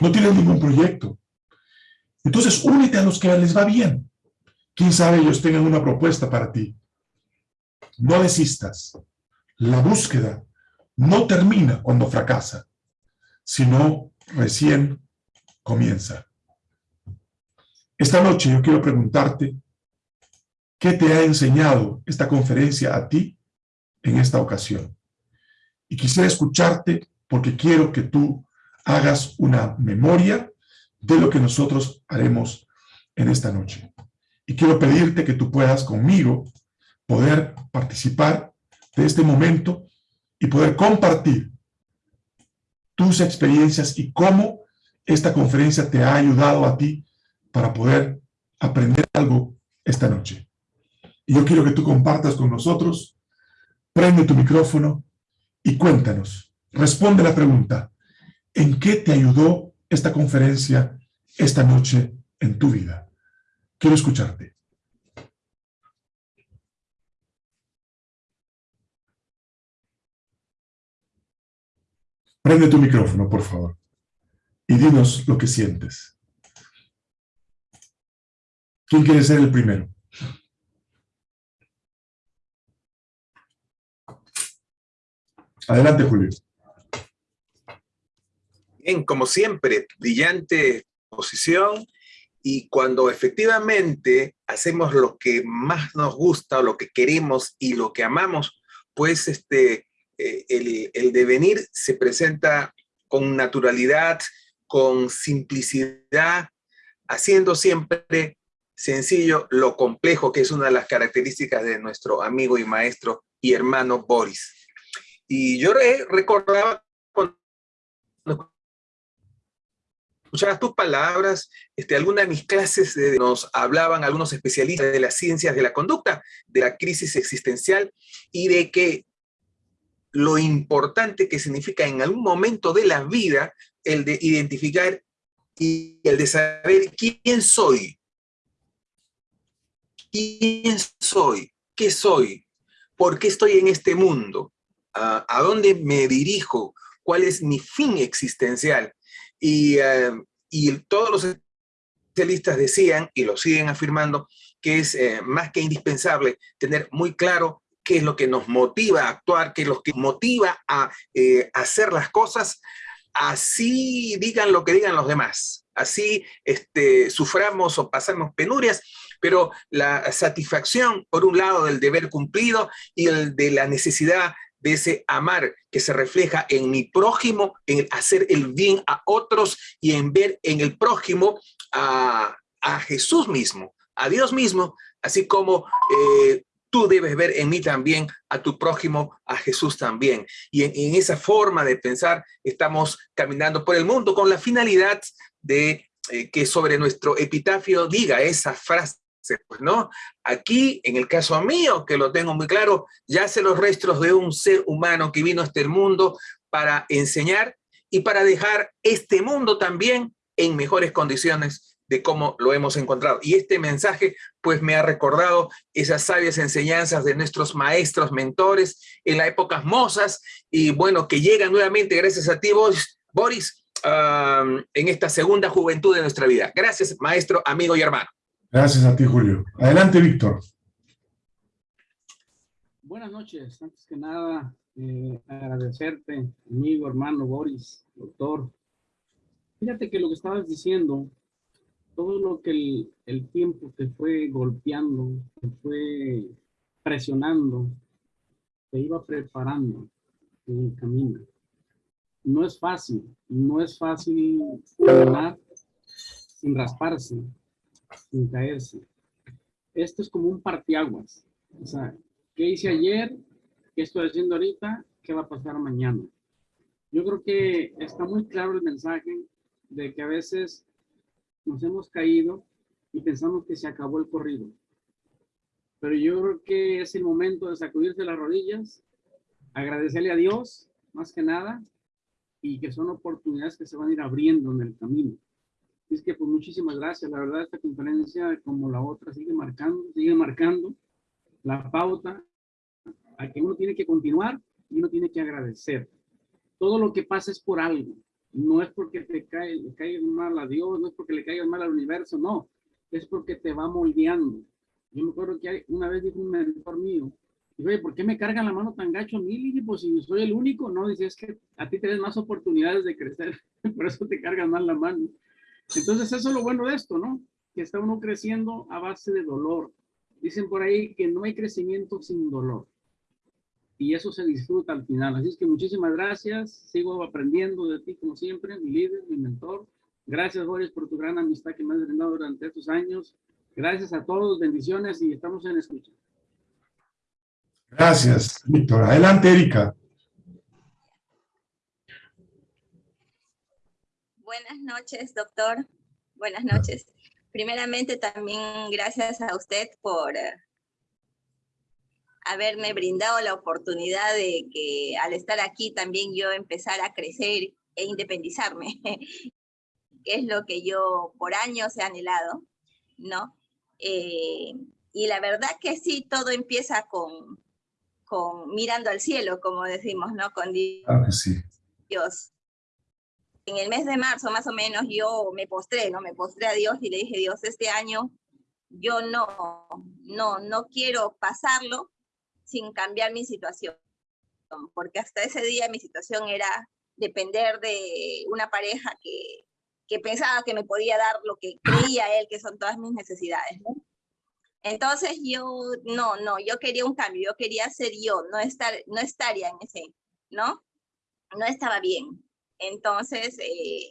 No tienes ningún proyecto. Entonces únete a los que les va bien. Quién sabe ellos tengan una propuesta para ti. No desistas. La búsqueda no termina cuando fracasa, sino recién comienza. Esta noche yo quiero preguntarte, ¿qué te ha enseñado esta conferencia a ti en esta ocasión? Y quisiera escucharte porque quiero que tú hagas una memoria de lo que nosotros haremos en esta noche. Y quiero pedirte que tú puedas conmigo poder participar de este momento y poder compartir tus experiencias y cómo esta conferencia te ha ayudado a ti para poder aprender algo esta noche. Y yo quiero que tú compartas con nosotros, prende tu micrófono y cuéntanos, responde la pregunta, ¿en qué te ayudó esta conferencia esta noche en tu vida? Quiero escucharte. Prende tu micrófono, por favor, y dinos lo que sientes. ¿Quién quiere ser el primero? Adelante, Julio. Bien, como siempre, brillante posición y cuando efectivamente hacemos lo que más nos gusta, lo que queremos y lo que amamos, pues este, eh, el, el devenir se presenta con naturalidad, con simplicidad, haciendo siempre sencillo lo complejo, que es una de las características de nuestro amigo y maestro y hermano Boris. Y yo recordaba cuando escuchaba tus palabras, este, algunas de mis clases nos hablaban algunos especialistas de las ciencias de la conducta, de la crisis existencial y de que lo importante que significa en algún momento de la vida el de identificar y el de saber quién soy, ¿Quién soy? ¿Qué soy? ¿Por qué estoy en este mundo? ¿A, dónde me dirijo? ¿Cuál es mi fin existencial? Y, eh, todos los especialistas decían, y lo siguen afirmando, que es eh, más que indispensable tener muy claro qué es lo que nos motiva a actuar, qué es lo que motiva a eh, hacer las cosas, así digan lo que digan los demás, así este, suframos o pasamos penurias, pero la satisfacción, por un lado, del deber cumplido y el de la necesidad de ese amar que se refleja en mi prójimo, en hacer el bien a otros y en ver en el prójimo a, Jesús mismo, a Dios mismo, así como eh, tú debes ver en mí también a tu prójimo, a Jesús también. Y en, esa forma de pensar estamos caminando por el mundo con la finalidad de eh, que sobre nuestro epitafio diga esa frase pues, ¿no? Aquí, en el caso mío, que lo tengo muy claro, yace los restos de un ser humano que vino a este mundo para enseñar y para dejar este mundo también en mejores condiciones de cómo lo hemos encontrado. Y este mensaje, pues me ha recordado esas sabias enseñanzas de nuestros maestros, mentores, en las épocas mozas, y bueno, que llegan nuevamente gracias a ti, Boris, en esta segunda juventud de nuestra vida. Gracias, maestro, amigo y hermano. Gracias a ti, Julio. Adelante, Víctor. Buenas noches. Antes que nada, eh, agradecerte, amigo, hermano Boris, doctor. Fíjate que lo que estabas diciendo, todo lo que el, tiempo te fue golpeando, te fue presionando, te iba preparando en el camino. No es fácil, no es fácil caminar sin rasparse, sin caerse. Esto es como un partiaguas. O sea, ¿qué hice ayer? ¿Qué estoy haciendo ahorita? ¿Qué va a pasar mañana? Yo creo que está muy claro el mensaje de que a veces nos hemos caído y pensamos que se acabó el corrido. Pero yo creo que es el momento de sacudirse las rodillas, agradecerle a Dios, más que nada, y que son oportunidades que se van a ir abriendo en el camino. Es que pues muchísimas gracias. La verdad esta conferencia como la otra sigue marcando, sigue marcando la pauta a que uno tiene que continuar y uno tiene que agradecer. Todo lo que pasa es por algo. No es porque te cae, le caigas mal a Dios, no es porque le caigas mal al universo, no. Es porque te va moldeando. Yo me acuerdo que una vez dijo un mentor mío, oye, ¿por qué me cargan la mano tan gacho a mí? Y pues si soy el único, no, dice, es que a ti te das más oportunidades de crecer, por eso te cargan mal la mano. Entonces eso es lo bueno de esto, ¿no? Que está uno creciendo a base de dolor. Dicen por ahí que no hay crecimiento sin dolor. Y eso se disfruta al final. Así es que muchísimas gracias. Sigo aprendiendo de ti como siempre, mi líder, mi mentor. Gracias, Boris, por tu gran amistad que me has brindado durante estos años. Gracias a todos, bendiciones y estamos en escucha. Gracias, Víctor. Adelante, Erika. Buenas noches, doctor. Buenas noches. Primeramente, también gracias a usted por eh, haberme brindado la oportunidad de que al estar aquí también yo empezar a crecer e independizarme, que es lo que yo por años he anhelado, ¿no? Eh, y la verdad que sí, todo empieza con, con mirando al cielo, como decimos, ¿no? Con Dios. Ah, sí. Dios en el mes de marzo más o menos yo me postré, ¿no? Me postré a Dios y le dije, Dios, este año yo no, no, no quiero pasarlo sin cambiar mi situación, porque hasta ese día mi situación era depender de una pareja que, que pensaba que me podía dar lo que creía él que son todas mis necesidades, ¿no? Entonces yo, no, no, yo quería un cambio, yo quería ser yo, no, estar, no estaría en ese, ¿no? No estaba bien. Entonces, eh,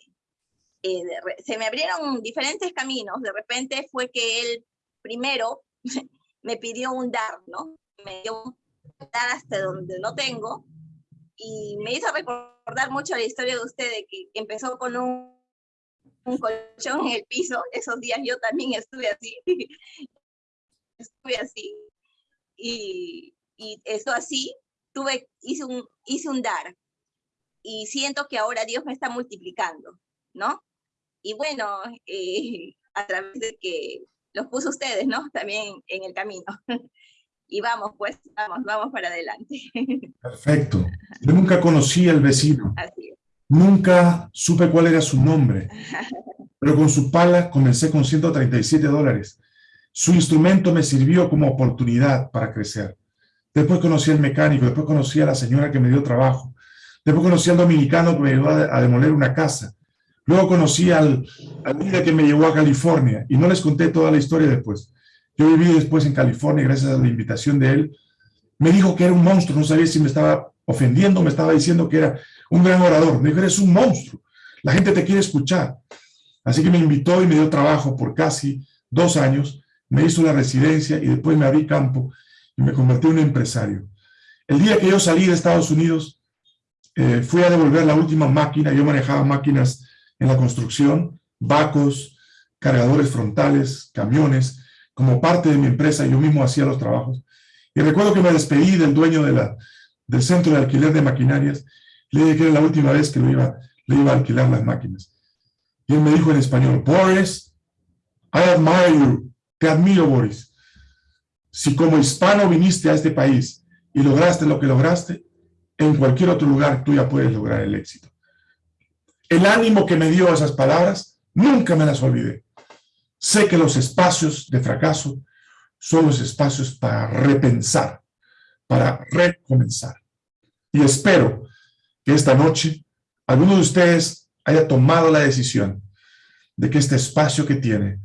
eh, se me abrieron diferentes caminos. De repente fue que él primero me pidió un dar, ¿no? Me dio un dar hasta donde no tengo y me hizo recordar mucho la historia de usted que empezó con un, un colchón en el piso. Esos días yo también estuve así. estuve así. Y, y eso así, tuve, hice un, hice un dar y siento que ahora Dios me está multiplicando, ¿no? Y bueno, eh, a través de que los puso ustedes, ¿no? También en el camino. y vamos, pues, vamos, vamos para adelante. Perfecto. Yo nunca conocí al vecino. Así es. Nunca supe cuál era su nombre. Pero con su pala comencé con 137 dólares. Su instrumento me sirvió como oportunidad para crecer. Después conocí al mecánico, después conocí a la señora que me dio trabajo. Después conocí al dominicano que me ayudó a, demoler una casa. Luego conocí al, al que me llevó a California y no les conté toda la historia después. Yo viví después en California gracias a la invitación de él. Me dijo que era un monstruo, no sabía si me estaba ofendiendo, me estaba diciendo que era un gran orador. Me dijo, eres un monstruo, la gente te quiere escuchar. Así que me invitó y me dio trabajo por casi dos años, me hizo la residencia y después me abrí campo y me convertí en un empresario. El día que yo salí de Estados Unidos, eh, fui a devolver la última máquina, yo manejaba máquinas en la construcción, vacos, cargadores frontales, camiones, como parte de mi empresa, yo mismo hacía los trabajos. Y recuerdo que me despedí del dueño del centro de alquiler de maquinarias, le dije que era la última vez que lo le iba a alquilar las máquinas. Y él me dijo en español, Boris, I admire you, te admiro, Boris. Si como hispano viniste a este país y lograste lo que lograste, en cualquier otro lugar tú ya puedes lograr el éxito. El ánimo que me dio esas palabras, nunca me las olvidé. Sé que los espacios de fracaso son los espacios para repensar, para recomenzar. Y espero que esta noche alguno de ustedes haya tomado la decisión de que este espacio que tiene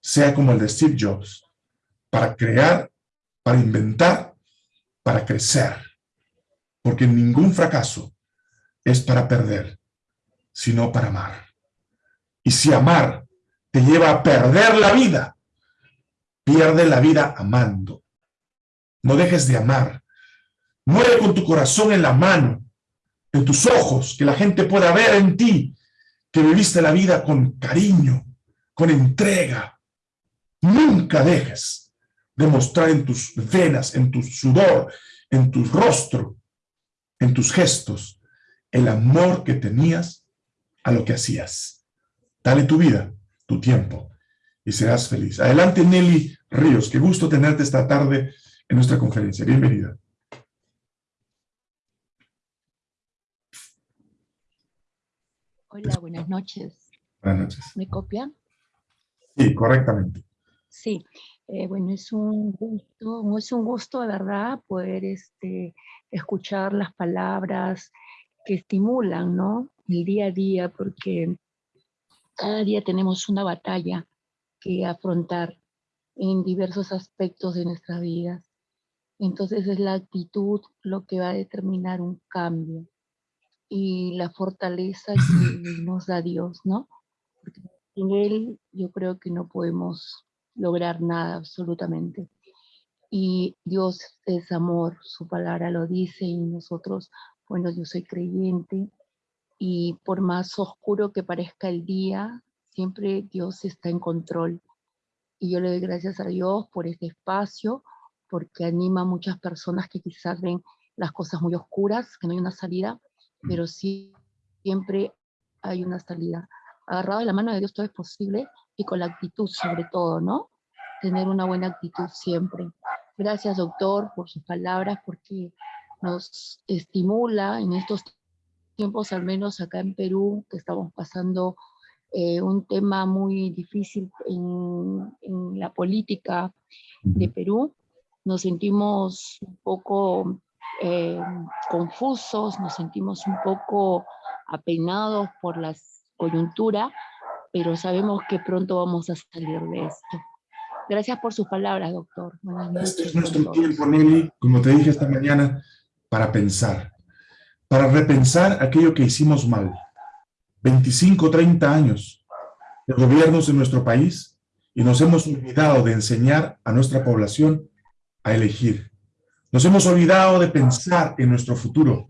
sea como el de Steve Jobs, para crear, para inventar, para crecer. Porque ningún fracaso es para perder, sino para amar. Y si amar te lleva a perder la vida, pierde la vida amando. No dejes de amar. Muere con tu corazón en la mano, en tus ojos, que la gente pueda ver en ti que viviste la vida con cariño, con entrega. Nunca dejes de mostrar en tus venas, en tu sudor, en tu rostro, en tus gestos, el amor que tenías a lo que hacías. Dale tu vida, tu tiempo, y serás feliz. Adelante, Nelly Ríos. Qué gusto tenerte esta tarde en nuestra conferencia. Bienvenida. Hola, buenas noches. Buenas noches. ¿Me copian? Sí, correctamente. Sí, eh, bueno, es un gusto, es un gusto de verdad poder este, escuchar las palabras que estimulan, ¿no? El día a día, porque cada día tenemos una batalla que afrontar en diversos aspectos de nuestra vida. Entonces es la actitud lo que va a determinar un cambio y la fortaleza que nos da Dios, ¿no? Porque sin Él yo creo que no podemos lograr nada absolutamente. Y Dios es amor, su palabra lo dice y nosotros, bueno, yo soy creyente y por más oscuro que parezca el día, siempre Dios está en control. Y yo le doy gracias a Dios por este espacio, porque anima a muchas personas que quizás ven las cosas muy oscuras, que no hay una salida, pero sí, siempre hay una salida. Agarrado de la mano de Dios todo es posible y con la actitud sobre todo, ¿no? Tener una buena actitud siempre. Gracias, doctor, por sus palabras, porque nos estimula en estos tiempos, al menos acá en Perú, que estamos pasando eh, un tema muy difícil en, en la política de Perú. Nos sentimos un poco eh, confusos, nos sentimos un poco apenados por la coyuntura, pero sabemos que pronto vamos a salir de esto. Gracias por sus palabras, doctor. este es nuestro tiempo, Nelly, como te dije esta mañana, para pensar, para repensar aquello que hicimos mal. 25, 30 años de gobiernos en nuestro país y nos hemos olvidado de enseñar a nuestra población a elegir, nos hemos olvidado de pensar en nuestro futuro.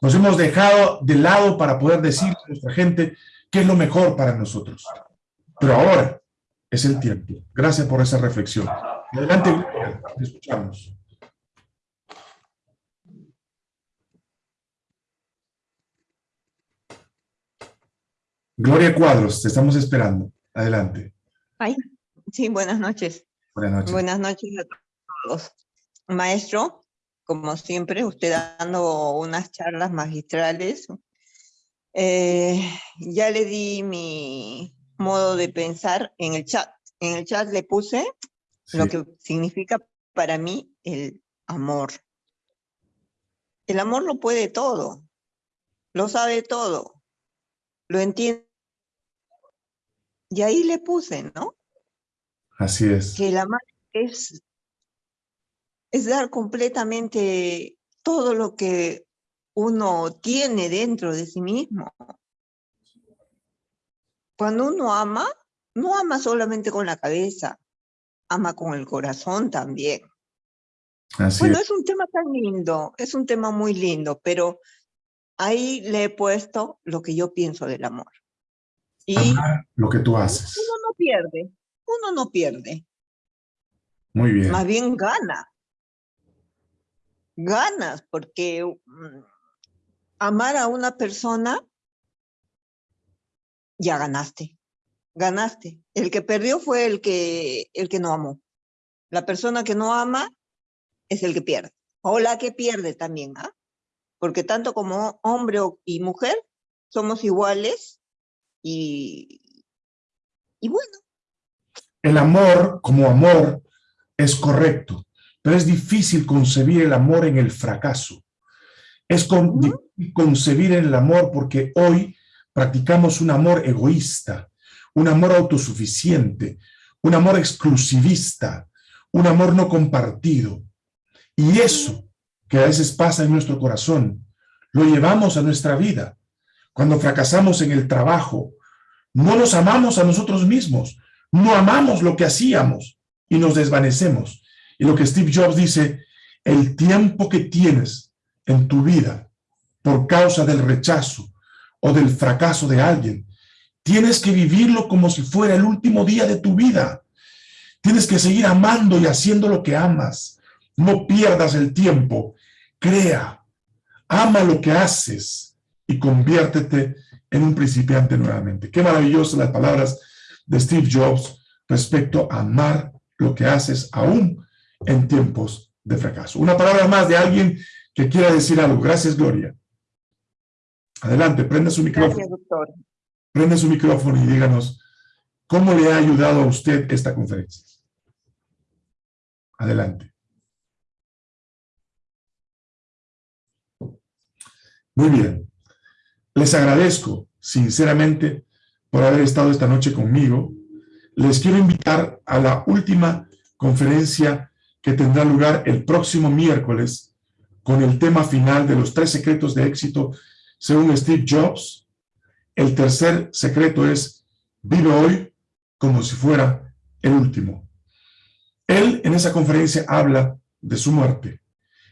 Nos hemos dejado de lado para poder decir a nuestra gente qué es lo mejor para nosotros. Pero ahora es el tiempo. Gracias por esa reflexión. Adelante, Gloria, escuchamos. Gloria Cuadros, te estamos esperando. Adelante. Ay, sí, buenas noches. Buenas noches. Buenas noches a todos. Maestro, como siempre, usted dando unas charlas magistrales. Eh, ya le di mi modo de pensar en el chat. En el chat le puse lo que significa para mí el amor. El amor lo puede todo, lo sabe todo, lo entiende Y ahí le puse, ¿no? Así es. Que el amar es, es dar completamente todo lo que uno tiene dentro de sí mismo. Cuando uno ama, no ama solamente con la cabeza, ama con el corazón también. Así Bueno, es. es un tema tan lindo, es un tema muy lindo, pero ahí le he puesto lo que yo pienso del amor. Y Amar lo que tú haces. uno no pierde, uno no pierde, Muy bien. más bien gana. Ganas, porque mm, amar a una persona, ya ganaste, ganaste. El que perdió fue el que, el que no amó. La persona que no ama es el que pierde, o la que pierde también, ¿ah? Porque tanto como hombre y mujer somos iguales y, y bueno, El amor como amor es correcto, pero es difícil concebir el amor en el fracaso. Es con- concebir el amor porque hoy practicamos un amor egoísta, un amor autosuficiente, un amor exclusivista, un amor no compartido. Y eso que a veces pasa en nuestro corazón, lo llevamos a nuestra vida. Cuando fracasamos en el trabajo, no nos amamos a nosotros mismos, no amamos lo que hacíamos y nos desvanecemos. Y lo que Steve Jobs dice, el tiempo que tienes en tu vida por causa del rechazo o del fracaso de alguien, tienes que vivirlo como si fuera el último día de tu vida. Tienes que seguir amando y haciendo lo que amas. No pierdas el tiempo. Crea, ama lo que haces y conviértete en un principiante nuevamente. Qué maravillosas las palabras de Steve Jobs respecto a amar lo que haces aún en tiempos de fracaso. Una palabra más de alguien que quiera decir algo. Gracias, Gloria. Adelante, prenda su micrófono. gracias doctor. Prenda su micrófono y díganos cómo le ha ayudado a usted esta conferencia. Adelante. Muy bien. Les agradezco sinceramente por haber estado esta noche conmigo. Les quiero invitar a la última conferencia que tendrá lugar el próximo miércoles con el tema final de los tres secretos de éxito según Steve Jobs. El tercer secreto es vive hoy como si fuera el último. Él en esa conferencia habla de su muerte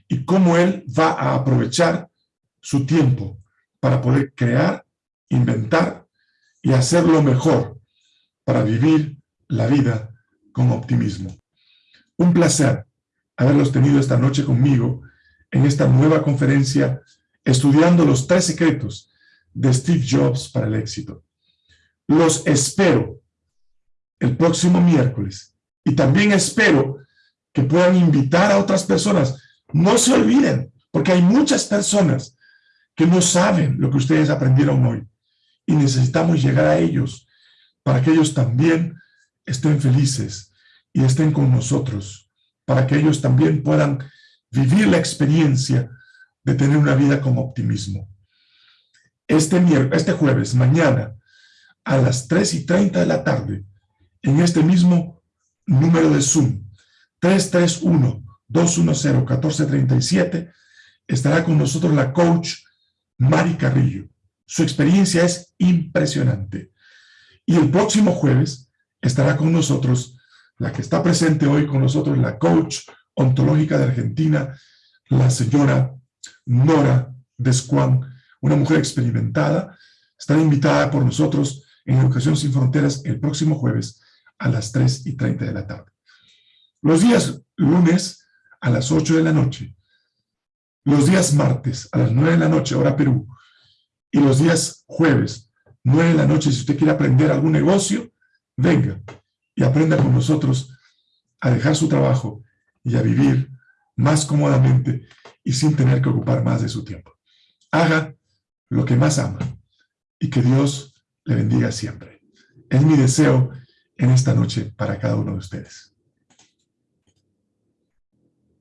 y cómo él va a aprovechar su tiempo para poder crear, inventar y hacer lo mejor para vivir la vida con optimismo. Un placer haberlos tenido esta noche conmigo en esta nueva conferencia estudiando los tres secretos de Steve Jobs para el éxito. Los espero el próximo miércoles y también espero que puedan invitar a otras personas. No se olviden, porque hay muchas personas que no saben lo que ustedes aprendieron hoy y necesitamos llegar a ellos para que ellos también estén felices y estén con nosotros, para que ellos también puedan vivir la experiencia de tener una vida con optimismo. Este, este jueves, mañana, a las 3 y 30 de la tarde, en este mismo número de Zoom, 331-210-1437, estará con nosotros la coach Mari Carrillo. Su experiencia es impresionante. Y el próximo jueves estará con nosotros la que está presente hoy con nosotros, la coach ontológica de Argentina, la señora Nora Descuán, una mujer experimentada, estará invitada por nosotros en Educación Sin Fronteras el próximo jueves a las 3 y 30 de la tarde. Los días lunes a las 8 de la noche, los días martes a las 9 de la noche, hora Perú, y los días jueves, 9 de la noche, si usted quiere aprender algún negocio, venga y aprenda con nosotros a dejar su trabajo y a vivir más cómodamente y sin tener que ocupar más de su tiempo. Haga lo que más ama y que Dios le bendiga siempre. Es mi deseo en esta noche para cada uno de ustedes.